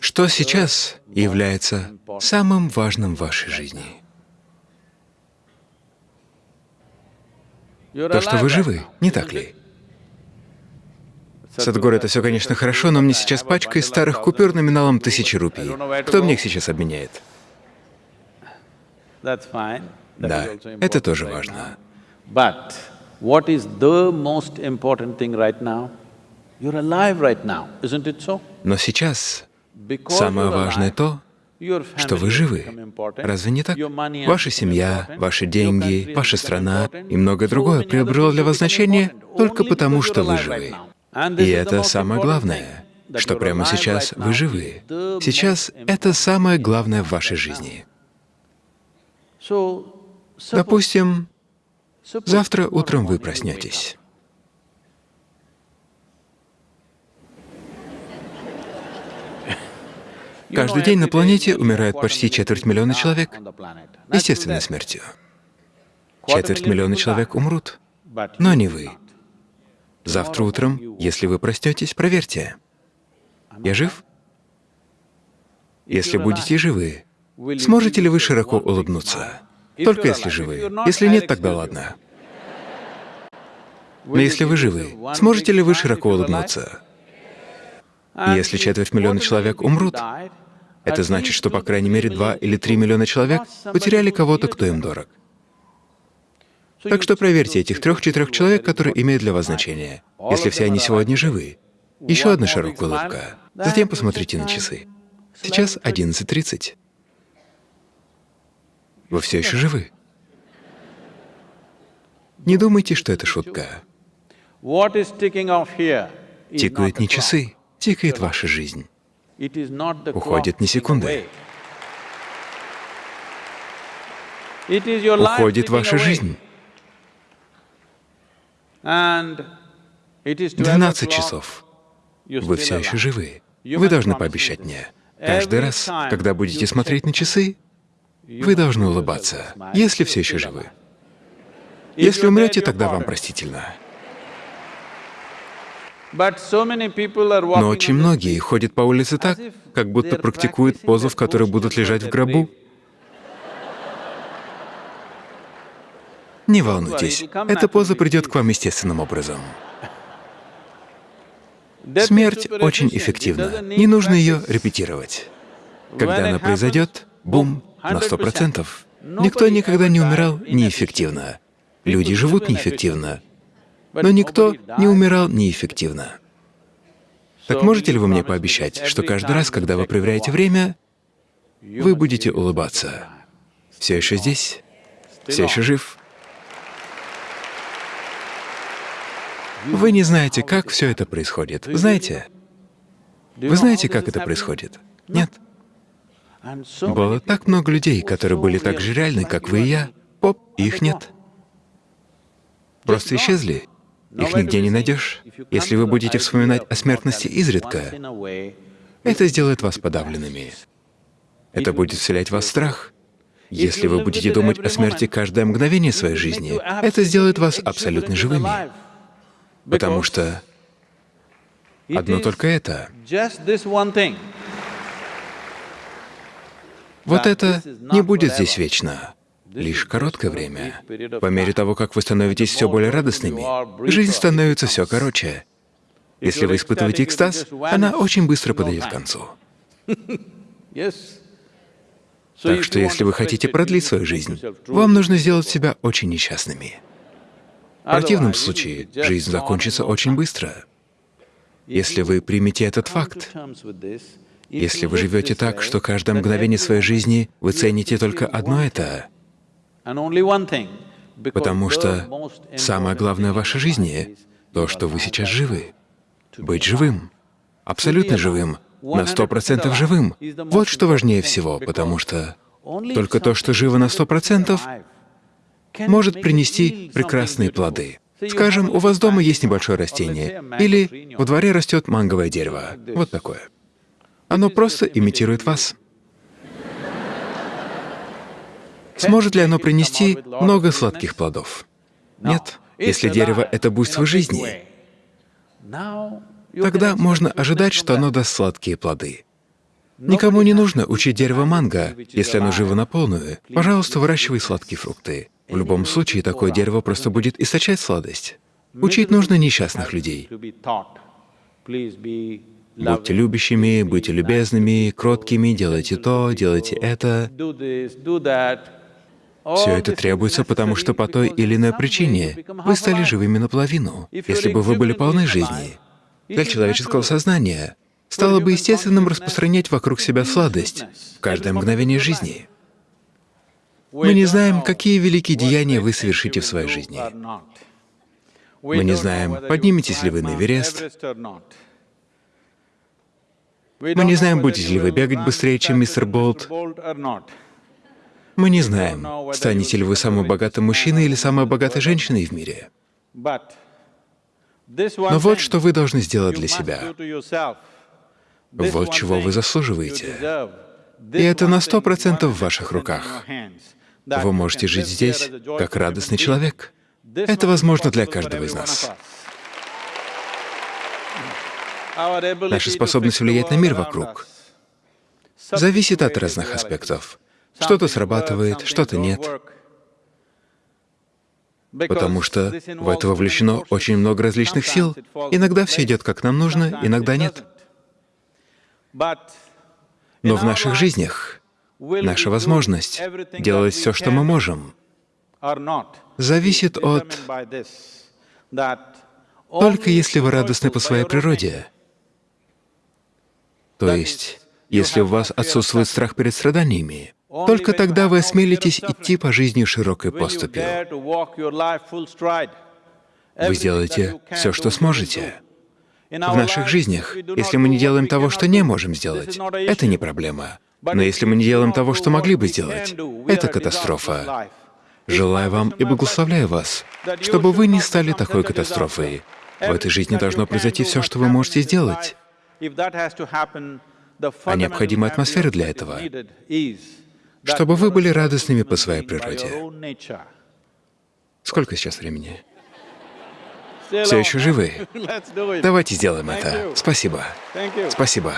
Что сейчас является самым важным в вашей жизни? То, что вы живы, не так ли? Садхгуру, это все, конечно, хорошо, но мне сейчас пачка из старых купюр номиналом тысячи рупий. Кто мне их сейчас обменяет? Да, это тоже важно. Но сейчас самое важное то, что вы живы. Разве не так? Ваша семья, ваши деньги, ваша страна и многое другое приобрело для вас значение только потому, что вы живы. И это самое главное, что прямо сейчас вы живы. Сейчас это самое главное в вашей жизни. Допустим, завтра утром вы проснетесь. Каждый день на планете умирает почти четверть миллиона человек естественной смертью. Четверть миллиона человек умрут, но не вы. Завтра утром, если вы проснетесь, проверьте. Я жив? Если будете живы, сможете ли вы широко улыбнуться? Только если живы. Если нет, тогда ладно. Но если вы живы, сможете ли вы широко улыбнуться? Если четверть миллиона человек умрут, это значит, что по крайней мере два или три миллиона человек потеряли кого-то, кто им дорог. Так что проверьте этих трех-четырех человек, которые имеют для вас значение. Если все они сегодня живы, еще одна широкая улыбка. Затем посмотрите на часы. Сейчас 11.30. Вы все еще живы. Не думайте, что это шутка. Тикают не часы, тикает ваша жизнь. Уходит не секунды. Уходит ваша жизнь. 12 часов. Вы все еще живы. Вы должны пообещать мне. Каждый раз, когда будете смотреть на часы, вы должны улыбаться, если все еще живы. Если умрете, тогда вам простительно. Но очень многие ходят по улице так, как будто практикуют позу, в которой будут лежать в гробу. Не волнуйтесь, эта поза придет к вам естественным образом. Смерть очень эффективна, не нужно ее репетировать. Когда она произойдет, бум, на сто процентов. Никто никогда не умирал неэффективно. Люди живут неэффективно, но никто не умирал неэффективно. Так можете ли вы мне пообещать, что каждый раз, когда вы проверяете время, вы будете улыбаться? Все еще здесь? Все еще жив? Вы не знаете, как все это происходит. Знаете? Вы знаете, как это происходит? Нет? Было так много людей, которые были так же реальны, как вы и я. Поп, их нет. Просто исчезли. Их нигде не найдешь. Если вы будете вспоминать о смертности изредка, это сделает вас подавленными. Это будет вселять в вас страх. Если вы будете думать о смерти каждое мгновение своей жизни, это сделает вас абсолютно живыми. Потому что одно только это. Вот это не будет здесь вечно лишь короткое время. По мере того, как вы становитесь все более радостными, жизнь становится все короче. Если вы испытываете экстаз, она очень быстро подойдет к концу. Так что если вы хотите продлить свою жизнь, вам нужно сделать себя очень несчастными. В противном случае жизнь закончится очень быстро. Если вы примете этот факт, если вы живете так, что каждое мгновение своей жизни вы цените только одно это, Потому что самое главное в вашей жизни — то, что вы сейчас живы. Быть живым, абсолютно живым, на сто процентов живым. Вот что важнее всего, потому что только то, что живо на сто процентов, может принести прекрасные плоды. Скажем, у вас дома есть небольшое растение, или во дворе растет манговое дерево, вот такое. Оно просто имитирует вас. Сможет ли оно принести много сладких плодов? Нет. Если дерево — это буйство жизни, тогда можно ожидать, что оно даст сладкие плоды. Никому не нужно учить дерево манго, если оно живо на полную. Пожалуйста, выращивай сладкие фрукты. В любом случае, такое дерево просто будет источать сладость. Учить нужно несчастных людей. Будьте любящими, будьте любезными, кроткими, делайте то, делайте это. Все это требуется, потому что по той или иной причине вы стали живыми наполовину. Если бы вы были полны жизни, для человеческого сознания стало бы естественным распространять вокруг себя сладость в каждое мгновение жизни. Мы не знаем, какие великие деяния вы совершите в своей жизни. Мы не знаем, подниметесь ли вы на Эверест. Мы не знаем, будете ли вы бегать быстрее, чем мистер Болт. Мы не знаем, станете ли вы самым богатым мужчиной или самой богатой женщиной в мире. Но вот что вы должны сделать для себя. Вот чего вы заслуживаете. И это на сто процентов в ваших руках. Вы можете жить здесь как радостный человек. Это возможно для каждого из нас. Наша способность влиять на мир вокруг зависит от разных аспектов. Что-то срабатывает, что-то нет. Потому что в это вовлечено очень много различных сил. Иногда все идет как нам нужно, иногда нет. Но в наших жизнях наша возможность делать все, что мы можем, зависит от... Только если вы радостны по своей природе, то есть, если у вас отсутствует страх перед страданиями, только тогда вы осмелитесь идти по жизни широкой поступью. Вы сделаете все, что сможете. В наших жизнях, если мы не делаем того, что не можем сделать, это не проблема. Но если мы не делаем того, что могли бы сделать, это катастрофа. Желаю вам и благословляю вас, чтобы вы не стали такой катастрофой. В этой жизни должно произойти все, что вы можете сделать. А необходима атмосфера для этого чтобы вы были радостными по своей природе. Сколько сейчас времени? Все еще живы? Давайте сделаем это. Спасибо. Спасибо.